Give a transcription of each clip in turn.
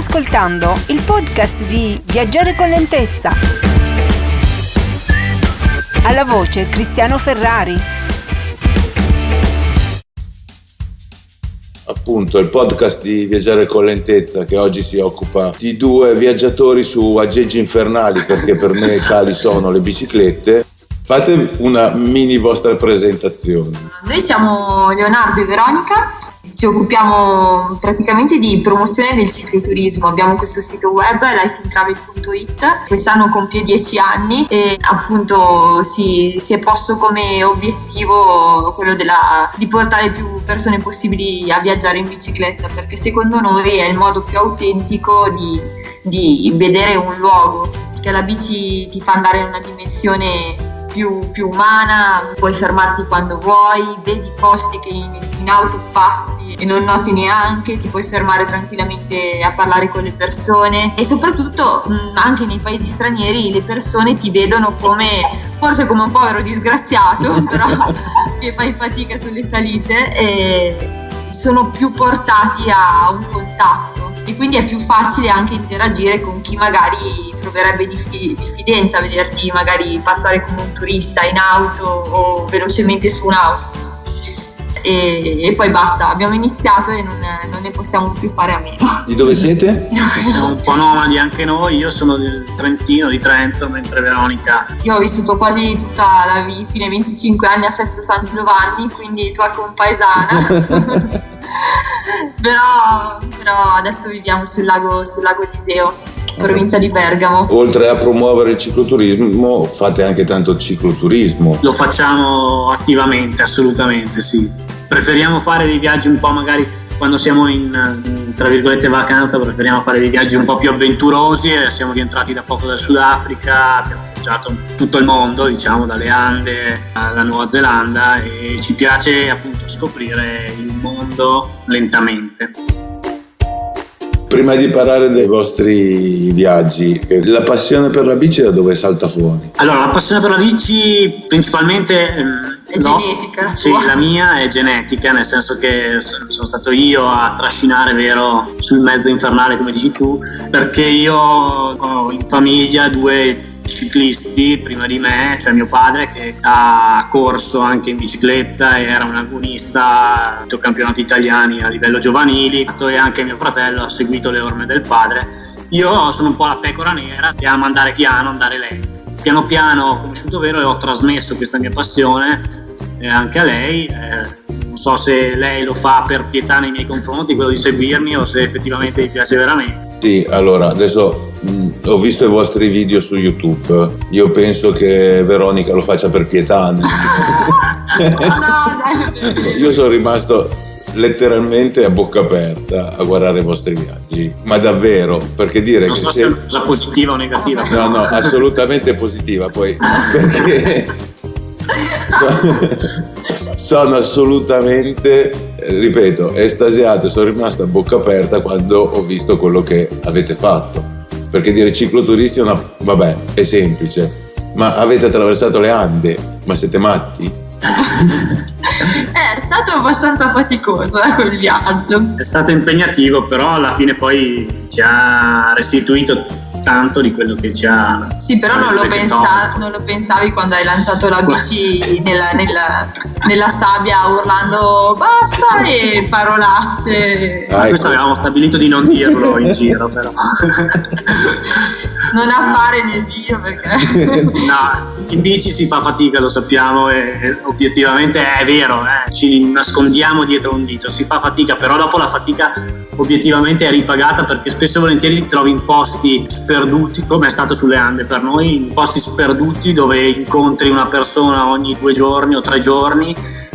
ascoltando il podcast di Viaggiare con lentezza. Alla voce Cristiano Ferrari. appunto il podcast di Viaggiare con lentezza che oggi si occupa di due viaggiatori su aggeggi infernali perché per me tali sono le biciclette. Fate una mini vostra presentazione. Noi siamo Leonardo e Veronica ci occupiamo praticamente di promozione del cicloturismo. Abbiamo questo sito web lifeintravel.it, quest'anno compie 10 anni e appunto si, si è posto come obiettivo quello della, di portare più persone possibili a viaggiare in bicicletta perché secondo noi è il modo più autentico di, di vedere un luogo, perché la bici ti fa andare in una dimensione più, più, umana, puoi fermarti quando vuoi, vedi posti che in, in, auto passi e non noti neanche, ti puoi fermare tranquillamente a parlare con le persone e soprattutto mh, anche nei paesi stranieri le persone ti vedono come forse come un povero disgraziato, però che fai fatica sulle salite e sono più portati a un contatto. E quindi è più facile anche interagire con chi magari proverebbe diffidenza a vederti magari passare come un turista in auto o velocemente su un autobus e, e, poi basta, abbiamo iniziato e non, non, ne possiamo più fare a meno. Di dove siete? Siamo un po' nomadi anche noi, io sono del Trentino, di Trento, mentre Veronica. Io ho vissuto quasi tutta la vita, fine 25 anni a Sesto San Giovanni, quindi tua compaesana. però, però adesso viviamo sul lago, sul lago Eliseo provincia di Bergamo. Oltre a promuovere il cicloturismo, fate anche tanto cicloturismo. Lo facciamo attivamente, assolutamente sì. Preferiamo fare dei viaggi un po' magari quando siamo in, tra virgolette vacanza, preferiamo fare dei viaggi un po' più avventurosi siamo rientrati da poco dal Sudafrica, abbiamo viaggiato tutto il mondo, diciamo dalle Ande alla Nuova Zelanda e ci piace appunto scoprire il mondo lentamente. Prima di parlare dei vostri viaggi, la passione per la bici da dove salta fuori? Allora, la passione per la bici principalmente... Ehm, è no, genetica. Sì, la mia è genetica, nel senso che sono stato io a trascinare, vero, sul mezzo infernale, come dici tu, perché io ho in famiglia due ciclisti prima di me, cioè mio padre che ha corso anche in bicicletta e era un agonista dei campionati italiani a livello giovanili e anche mio fratello ha seguito le orme del padre. Io sono un po' la pecora nera che ama andare piano, andare lento. Piano piano ho conosciuto Vero e ho trasmesso questa mia passione eh, anche a lei. Non so se lei lo fa per pietà nei miei confronti, quello di seguirmi, o se effettivamente gli piace veramente. Sì, allora adesso ho visto i vostri video su YouTube. Io penso che Veronica lo faccia per pietà. no, Io sono rimasto letteralmente a bocca aperta a guardare i vostri viaggi, ma davvero, perché dire non che so se è una cosa positiva o negativa. No, no, assolutamente positiva, poi perché sono assolutamente ripeto, estasiato, sono rimasto a bocca aperta quando ho visto quello che avete fatto perché dire cicloturisti è una... vabbè, è semplice, ma avete attraversato le Ande, ma siete matti? è stato abbastanza faticoso eh, quel viaggio. È stato impegnativo, però alla fine poi ci ha restituito tanto di quello che ha. Sì, però non lo, pensa, non lo, pensavi quando hai lanciato la bici nella, nella, nella, sabbia urlando basta e parolacce. Ah, Questo avevamo stabilito di non dirlo in giro, però. non appare nel video perché. no, in bici si fa fatica, lo sappiamo, e obiettivamente è vero, eh, ci nascondiamo dietro un dito, si fa fatica, però dopo la fatica obiettivamente è ripagata perché spesso e volentieri ti trovi in posti sperduti, come è stato sulle Ande per noi, in posti sperduti dove incontri una persona ogni due giorni o tre giorni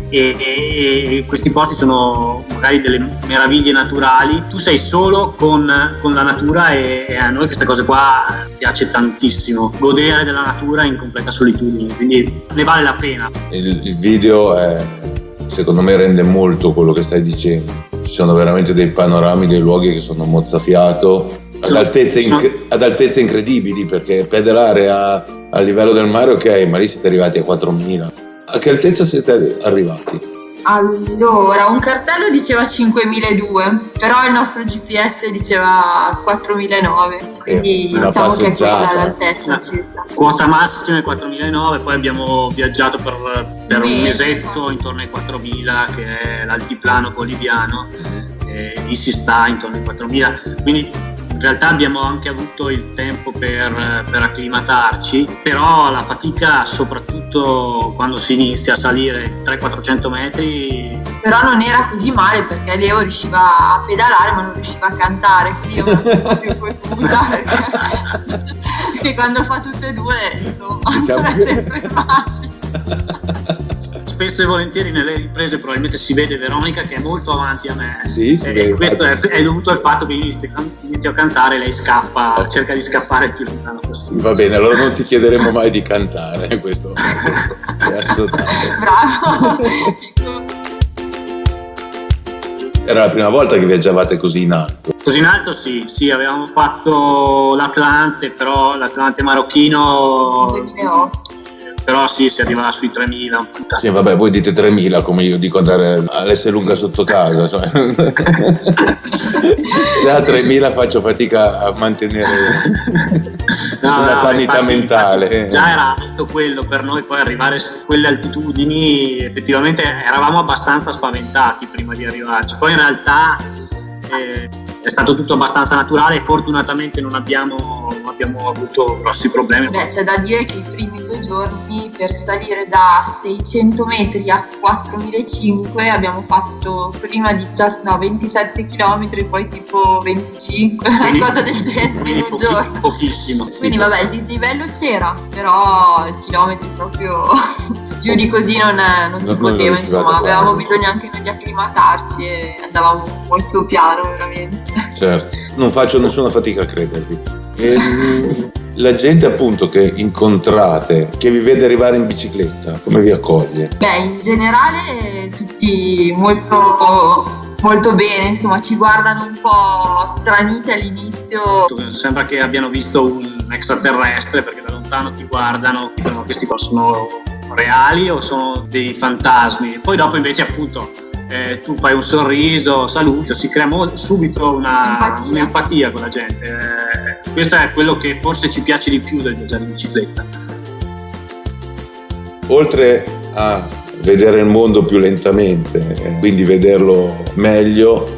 e, e, questi posti sono magari delle meraviglie naturali, tu sei solo con, con la natura e, e, a noi queste cose qua piace tantissimo, godere della natura in completa solitudine, quindi ne vale la pena. Il, il video è, secondo me rende molto quello che stai dicendo, ci sono veramente dei panorami, dei luoghi che sono mozzafiato ad altezze, inc- ad altezze incredibili perché pedalare a, a livello del mare ok ma lì siete arrivati a 4000 a che altezza siete arrivati? Allora, un cartello diceva 5.002, però il nostro GPS diceva 4.009, quindi una diciamo che è quella l'altezza No. circa. Quota massima è 4.009, poi abbiamo viaggiato per, per un mesetto intorno ai 4.000, che è l'altiplano boliviano, e lì si sta intorno ai 4.000, quindi in realtà abbiamo anche avuto il tempo per, per acclimatarci, però la fatica soprattutto quando si inizia a salire 300-400 metri Però non era così male perché Leo riusciva a pedalare ma non riusciva a cantare, quindi io me la sono più potuta perché, perché quando fa tutte e due insomma Diciamo non è sempre facile. spesso e volentieri nelle riprese probabilmente si vede Veronica che è molto avanti a me Sì, si e vede. questo è, è dovuto al fatto che io inizio, inizio a cantare lei scappa cerca di scappare il più lontano possibile Va bene, allora non ti chiederemo mai di cantare, questo è assolutamente. Bravo. Era la prima volta che viaggiavate così in alto. così in alto sì, sì avevamo fatto l'Atlante però l'Atlante marocchino 2008. Però sì si arriva sui 3000 un po' in Sì, vabbè, voi dite 3000 come io dico andare all'S lunga sotto casa. cioè. Già a 3000 faccio fatica a mantenere No, una no, sanità infatti- mentale. infatti Già era alto quello per noi, poi arrivare su quelle altitudini, effettivamente eravamo abbastanza spaventati prima di arrivarci. Poi in realtà eh, è stato tutto abbastanza naturale e fortunatamente non abbiamo, non abbiamo avuto grossi problemi. Beh, c'è da dire che i primi due giorni per salire da 600 metri a 4005 abbiamo fatto prima 17, no, 27 km, poi tipo 25, Quindi- una cosa del genere in un pochi- giorno. pochissimo. Quindi vabbè, il dislivello c'era, però i chilometri proprio più di così non, non si Non- non poteva, insomma, avevamo bisogno anche noi di acclimatarci e andavamo molto piano veramente. Certo, non faccio nessuna fatica a credervi. Ehm, la gente appunto che incontrate, che vi vede arrivare in bicicletta, come vi accoglie? Beh, in generale tutti molto, molto bene, insomma, ci guardano un po' straniti all'inizio. Sembra che abbiano visto un extraterrestre perché da lontano ti guardano, dicono questi qua sono reali o sono dei fantasmi. Poi dopo invece appunto eh, tu fai un sorriso, saluti, si crea mo- subito una, Empatia. un'empatia con la gente. Eh, questo è quello che forse ci piace di più del viaggiare in bicicletta. Oltre a vedere il mondo più lentamente, eh, quindi vederlo meglio,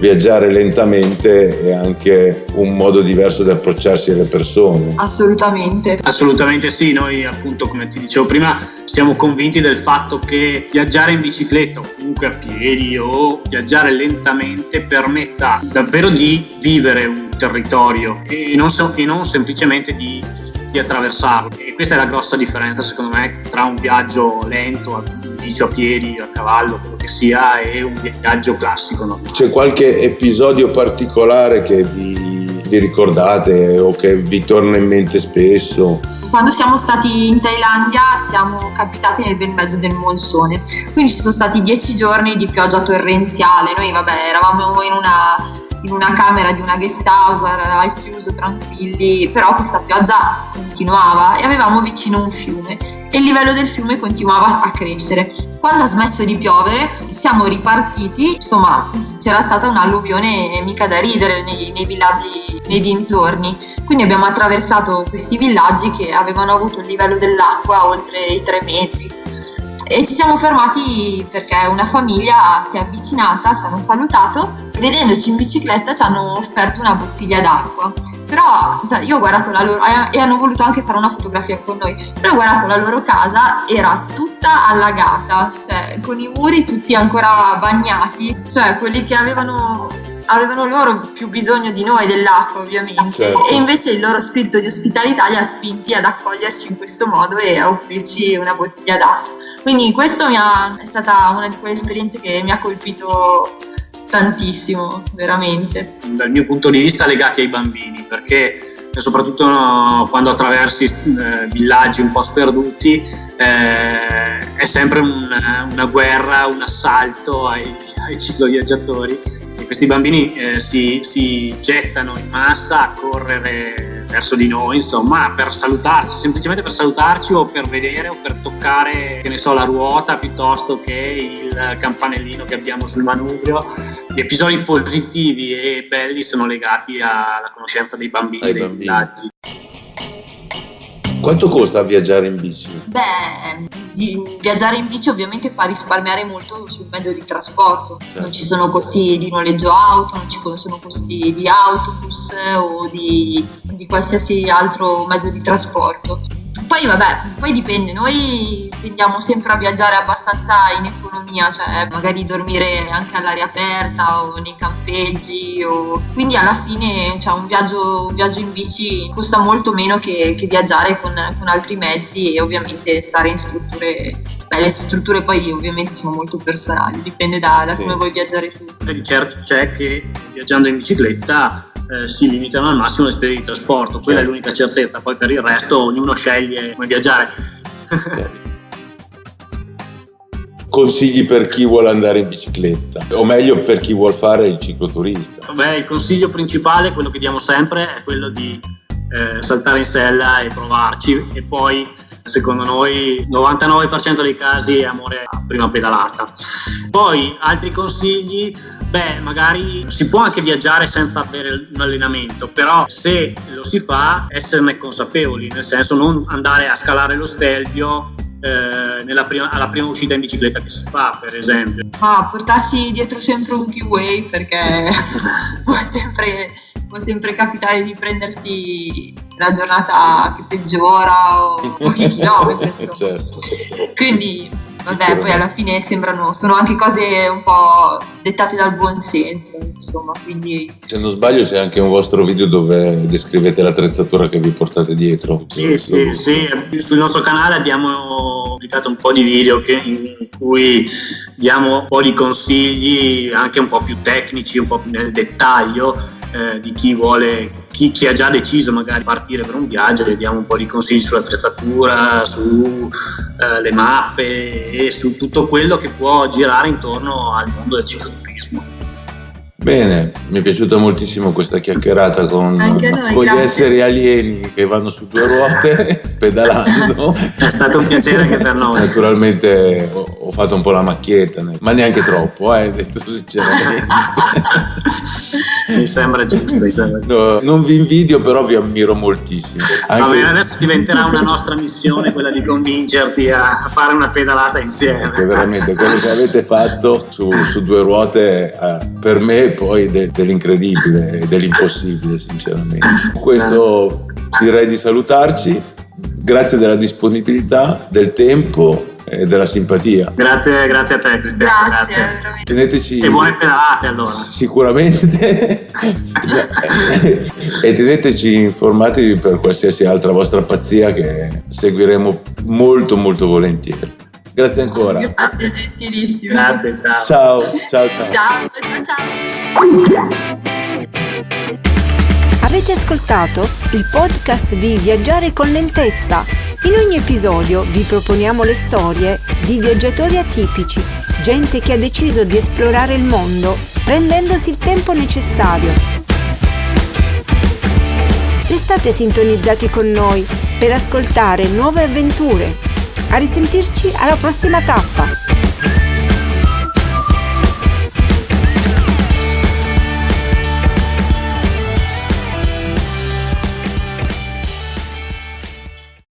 viaggiare lentamente è anche un modo diverso di approcciarsi alle persone. Assolutamente. Assolutamente sì, noi appunto come ti dicevo prima siamo convinti del fatto che viaggiare in bicicletta o comunque a piedi o viaggiare lentamente permetta davvero di vivere un territorio e non, so- e non semplicemente di, di attraversarlo. E questa è la grossa differenza secondo me tra un viaggio lento, a bici, a piedi, a cavallo, quello che sia, e un viaggio classico. no? C'è qualche episodio particolare che vi, vi ricordate o che vi torna in mente spesso? Quando siamo stati in Thailandia siamo capitati nel bel mezzo del monsone, quindi ci sono stati dieci giorni di pioggia torrenziale. Noi, vabbè, eravamo in una, in una camera di una guest house al chiuso, tranquilli, però questa pioggia continuava e avevamo vicino un fiume e il livello del fiume continuava a crescere. Quando ha smesso di piovere siamo ripartiti, insomma c'era stata un'alluvione mica da ridere nei, nei villaggi nei dintorni, quindi abbiamo attraversato questi villaggi che avevano avuto il livello dell'acqua oltre i 3 metri e ci siamo fermati perché una famiglia si è avvicinata, ci hanno salutato e vedendoci in bicicletta ci hanno offerto una bottiglia d'acqua. Però cioè, io ho guardato la loro e hanno voluto anche fare una fotografia con noi, però ho guardato la loro casa, era tutta allagata, cioè con i muri tutti ancora bagnati, cioè quelli che avevano avevano loro più bisogno di noi dell'acqua ovviamente. Certo. e invece il loro spirito di ospitalità li ha spinti ad accoglierci in questo modo e a offrirci una bottiglia d'acqua. Quindi questo ha- è stata una di quelle esperienze che mi ha colpito tantissimo veramente. Dal mio punto di vista legati ai bambini perché soprattutto no, quando attraversi eh, villaggi un po' sperduti eh, è sempre un- una guerra, un assalto ai, ai cicloviaggiatori. E questi bambini eh, si, si gettano in massa a correre verso di noi, insomma, per salutarci, semplicemente per salutarci o per vedere o per toccare, che ne so, la ruota piuttosto che il campanellino che abbiamo sul manubrio. Gli episodi positivi e belli sono legati alla conoscenza dei bambini, Ai dei bambini. villaggi. Quanto costa viaggiare in bici? Beh, di- viaggiare in bici ovviamente fa risparmiare molto sul mezzo di trasporto. Non ci sono costi di noleggio auto, non ci sono costi di autobus o di, di qualsiasi altro mezzo di trasporto. Poi vabbè, poi dipende, noi tendiamo sempre a viaggiare abbastanza in economia, cioè magari dormire anche all'aria aperta o nei campeggi, o... quindi alla fine cioè, un, viaggio, un viaggio in bici costa molto meno che, che viaggiare con, con altri mezzi e ovviamente stare in strutture, beh le strutture poi ovviamente sono molto personali, dipende da, da Sì. come vuoi viaggiare tu. E di certo c'è che viaggiando in bicicletta eh, si limitano al massimo le spese di trasporto, quella è l'unica certezza, poi per il resto ognuno sceglie come viaggiare. Consigli per chi vuole andare in bicicletta, o meglio per chi vuole fare il cicloturista. Beh, il consiglio principale, quello che diamo sempre, è quello di eh, saltare in sella e provarci e poi secondo noi 99% dei casi è amore a prima pedalata. Poi altri consigli, beh, magari si può anche viaggiare senza avere un allenamento, però se lo si fa esserne consapevoli, nel senso non andare a scalare lo stelvio eh, prima- alla prima uscita in bicicletta che si fa, per esempio. Ma portarsi dietro sempre un keyway perché può sempre, può sempre capitare di prendersi la giornata che peggiora o pochi chilometri. certo. Quindi, vabbè, poi alla fine sembrano, sono anche cose un po' dettate dal buon senso, insomma, quindi Se non sbaglio c'è anche un vostro video dove descrivete l'attrezzatura che vi portate dietro. Sì, sì, sì, sul nostro canale abbiamo pubblicato un po' di video che- in cui diamo un po' di consigli anche un po' più tecnici, un po' più nel dettaglio eh, di chi vuole, chi, chi ha già deciso magari di partire per un viaggio, le diamo un po' di consigli sull'attrezzatura, sulle mappe e su tutto quello che può girare intorno al mondo del cicloturismo. Bene, mi è piaciuta moltissimo questa chiacchierata con, noi, con gli esseri alieni che vanno su due ruote pedalando. È stato un piacere anche per noi. Naturalmente ho, ho fatto un po' la macchietta, ma neanche troppo, eh, detto sinceramente. mi sembra giusto, mi sembra giusto. No, non vi invidio, però vi ammiro moltissimo. Va Anche- bene, adesso diventerà una nostra missione quella di convincerti a fare una pedalata insieme. Perché veramente quello che avete fatto su, su due ruote eh, per me è poi de- dell'incredibile e dell'impossibile sinceramente Con questo direi di salutarci grazie della disponibilità del tempo e della simpatia Grazie, grazie a te Cristiano, grazie, grazie. teneteci E buone pedalate allora. sicuramente e teneteci informati per qualsiasi altra vostra pazzia che seguiremo molto molto volentieri grazie ancora Grazie, gentilissimo. Grazie, ciao. ciao ciao ciao Ciao, ciao, ciao. Avete ascoltato il podcast di Viaggiare con lentezza? In ogni episodio vi proponiamo le storie di viaggiatori atipici, gente che ha deciso di esplorare il mondo prendendosi il tempo necessario. Restate sintonizzati con noi per ascoltare nuove avventure. A risentirci alla prossima tappa!